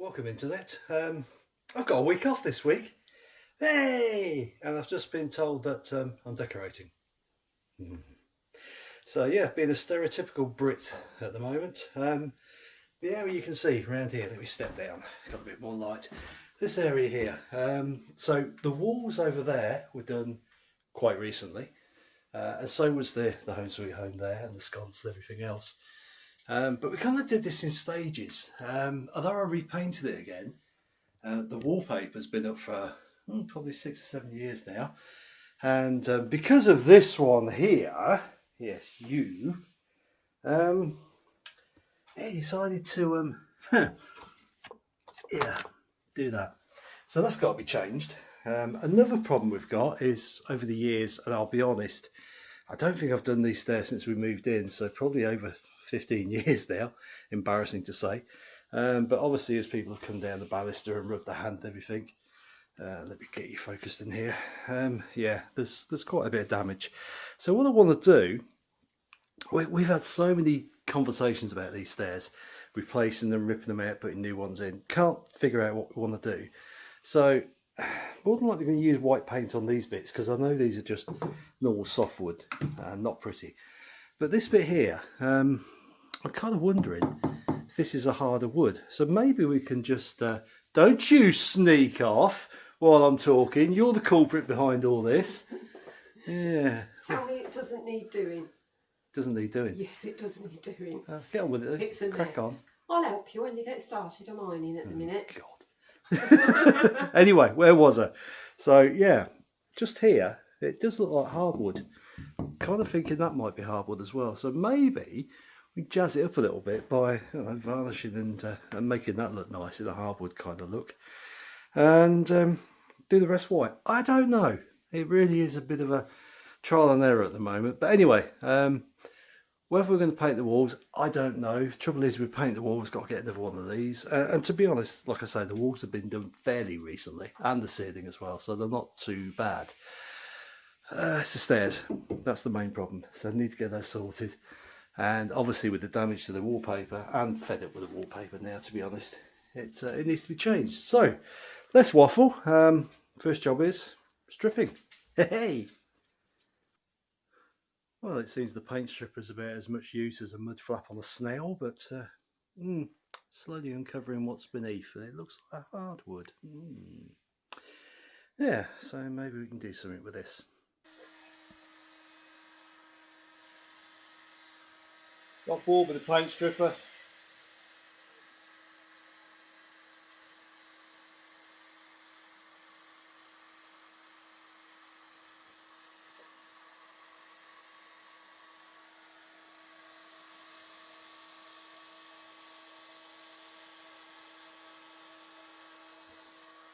Welcome internet. Um, I've got a week off this week. Hey! And I've just been told that um, I'm decorating. Mm. So yeah, being a stereotypical Brit at the moment. Um, the area you can see around here, let me step down, got a bit more light. This area here, um, so the walls over there were done quite recently. Uh, and so was the, the home sweet home there and the sconce and everything else. Um, but we kind of did this in stages. Um, although I repainted it again, uh, the wallpaper's been up for hmm, probably six or seven years now. And uh, because of this one here, yes, you, um, I decided to, um, yeah, do that. So that's got to be changed. Um, another problem we've got is over the years, and I'll be honest, I don't think I've done these stairs since we moved in, so probably over 15 years now, embarrassing to say. Um, but obviously as people have come down the baluster and rubbed their hand and everything, uh, let me get you focused in here. Um, yeah, there's there's quite a bit of damage. So what I want to do, we, we've had so many conversations about these stairs, replacing them, ripping them out, putting new ones in. Can't figure out what we want to do. So more than likely going to use white paint on these bits because I know these are just normal softwood and not pretty. But this bit here, um, I'm kind of wondering if this is a harder wood. So maybe we can just, uh, don't you sneak off while I'm talking. You're the culprit behind all this. Yeah. Tell me it doesn't need doing. Doesn't need doing. Yes, it does need doing. Uh, get on with it. It's Crack on. I'll help you when you get started. I'm ironing at the minute. God. anyway, where was I? So yeah, just here, it does look like hardwood. Kind of thinking that might be hardwood as well. So maybe jazz it up a little bit by you know, varnishing and, uh, and making that look nice in a hardwood kind of look. And um, do the rest white. I don't know. It really is a bit of a trial and error at the moment. But anyway, um, whether we're going to paint the walls, I don't know. Trouble is, we paint the walls, got to get another one of these. Uh, and to be honest, like I say, the walls have been done fairly recently, and the ceiling as well, so they're not too bad. Uh, it's the stairs. That's the main problem. So I need to get those sorted. And obviously, with the damage to the wallpaper, and fed up with the wallpaper now, to be honest, it uh, it needs to be changed. So let's waffle. Um, first job is stripping. Hey. Well, it seems the paint stripper is about as much use as a mud flap on a snail, but uh, mm, slowly uncovering what's beneath, and it looks like hardwood. Mm. Yeah, so maybe we can do something with this. Got bored with the paint stripper.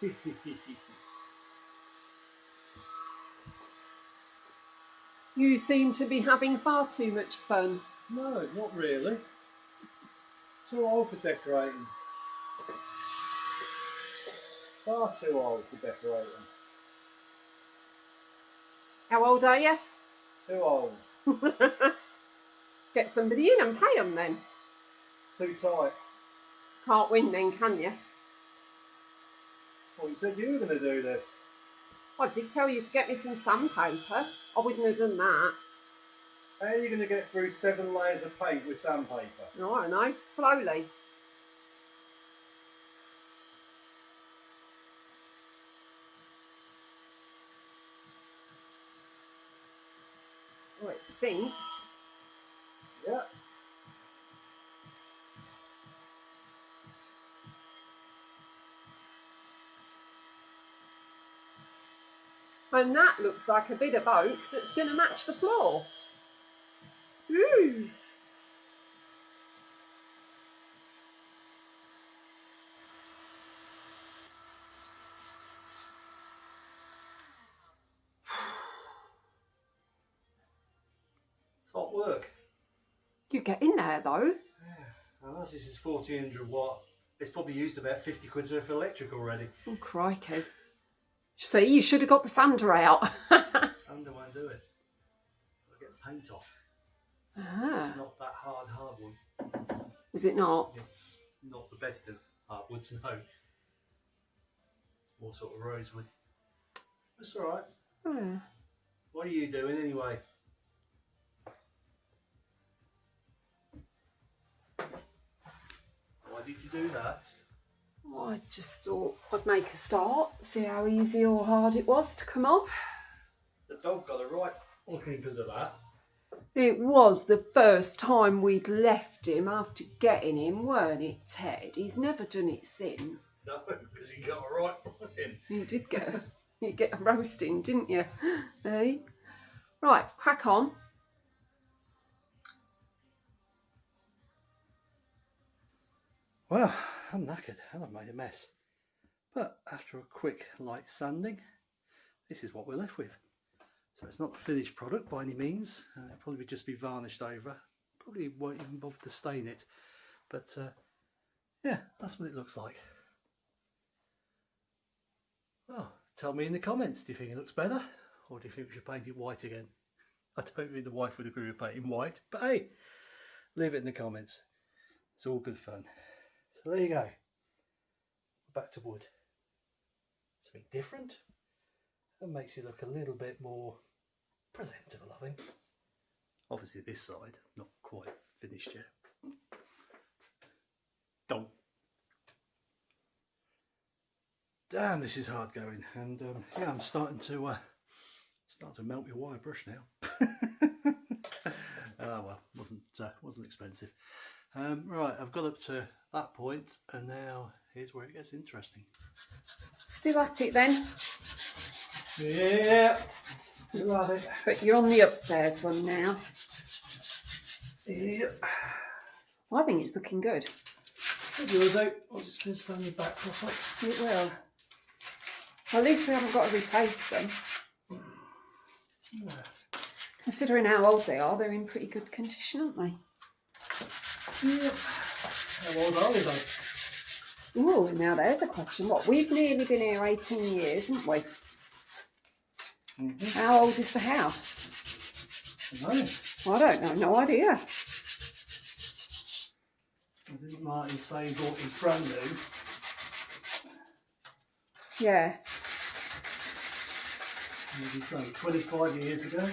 You seem to be having far too much fun. No, not really. Too old for decorating. Far too old for decorating. How old are you? Too old. Get somebody in and pay them then. Too tight. Can't win then, can you? Well, you said you were going to do this. I did tell you to get me some sandpaper. I wouldn't have done that. How are you going to get through seven layers of paint with sandpaper? No, I don't know. Slowly. Oh, it sinks. Yeah. And that looks like a bit of oak that's going to match the floor. Ooh. It's hot work. You get in there though. And as this is 1400 watt, it's probably used about 50 quid's worth of electric already. Oh, crikey. See, you should have got the sander out. Sander won't do it. I'll get the paint off. Ah, It's not that hard, hard one. is it not? It's not the best of Hardwoods and oak. More sort of rosewood. That's alright. Hmm. What are you doing anyway? Why did you do that? Well, I just thought I'd make a start, see how easy or hard it was to come off. The dog got it right looking because of that. It was the first time we'd left him after getting him, weren't it, Ted? He's never done it since. No, because he got it right looking. You did get a, you get a roasting, didn't you? Eh? Right, crack on. Well, I'm knackered and I've made a mess. But after a quick light sanding, this is what we're left with. So it's not the finished product by any means. Uh, it'll probably just be varnished over. Probably won't even bother to stain it. But uh, yeah, that's what it looks like. Well, tell me in the comments, do you think it looks better? Or do you think we should paint it white again? I don't think the wife would agree with painting white, but hey, leave it in the comments. It's all good fun. So there you go. Back to wood. Something different. And makes it look a little bit more presentable, I think. Obviously this side, not quite finished yet. Don't. Damn, this is hard going, and um, yeah, I'm starting to uh, start to melt my wire brush now. Ah well, wasn't uh, wasn't expensive. Um, right, I've got up to that point, and now here's where it gets interesting. Still at it then. Yeah, it. But you're on the upstairs one now. Yep. I think it's looking good. What yours out? Once it's been sanded back properly. It will. At least we haven't got to replace them. Considering how old they are, they're in pretty good condition, aren't they? Yep. How old are they though? Ooh, now there's a question. What, we've nearly been here 18 years, haven't we? Mhm. How old is the house? No, I don't know, no idea. I didn't Martin say he bought his brand new. Yeah, Maybe so, 25 years ago.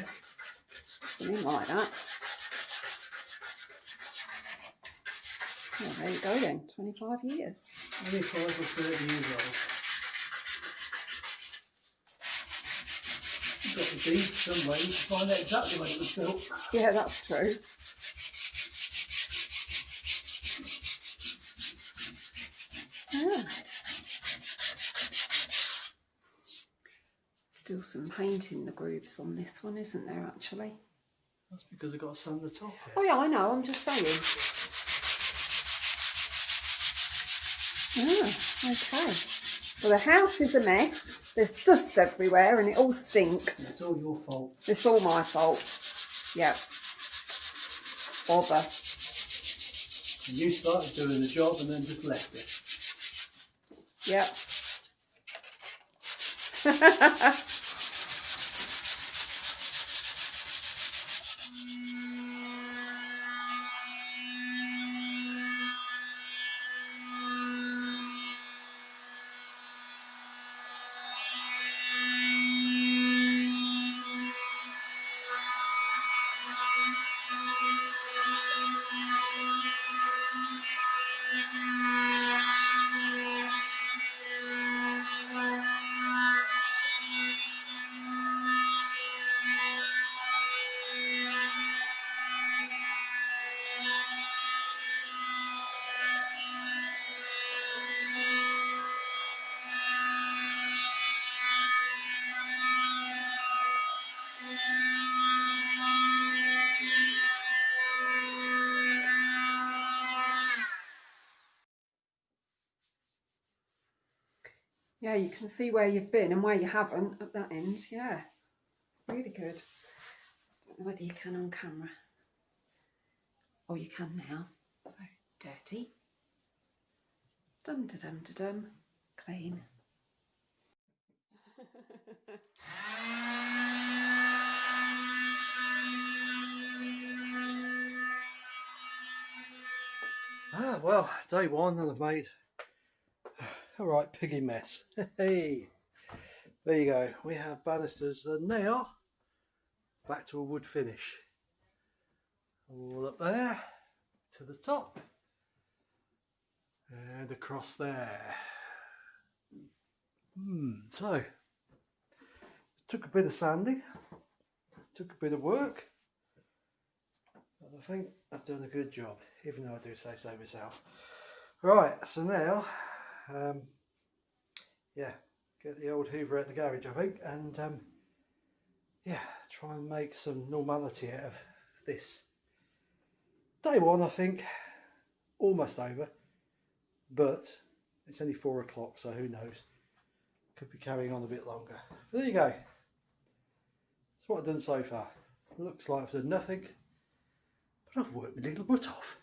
something like that. Well, there you go then, 25 years. 25 or 30 years old. Got the deeds somewhere, you can find out exactly when it was built. Yeah, that's true. Ah. Still some paint in the grooves on this one, isn't there, actually? That's because I've got to sand the top Oh, yeah, I know, I'm just saying. Ah, okay. Well, the house is a mess. There's dust everywhere and it all stinks. It's all your fault. It's all my fault. Yep. Bother. You started doing the job and then just left it. Yep. Yeah, you can see where you've been and where you haven't at that end. Yeah, really good. Don't know whether you can on camera. Oh, you can now. So dirty. Dum da dum da dum. Clean. Ah, well, day one and I've made All right, piggy mess. Hey, there you go. We have banisters and now back to a wood finish. All up there to the top and across there. Hmm, so took a bit of sanding, took a bit of work, but I think I've done a good job, even though I do say so myself. Right, so now, um, yeah, get the old Hoover at the garage, I think, and um, yeah, try and make some normality out of this. Day one, I think, almost over, but it's only four o'clock, so who knows? Could be carrying on a bit longer. But there you go. That's what I've done so far. Looks like I've done nothing, but I've worked my little butt off.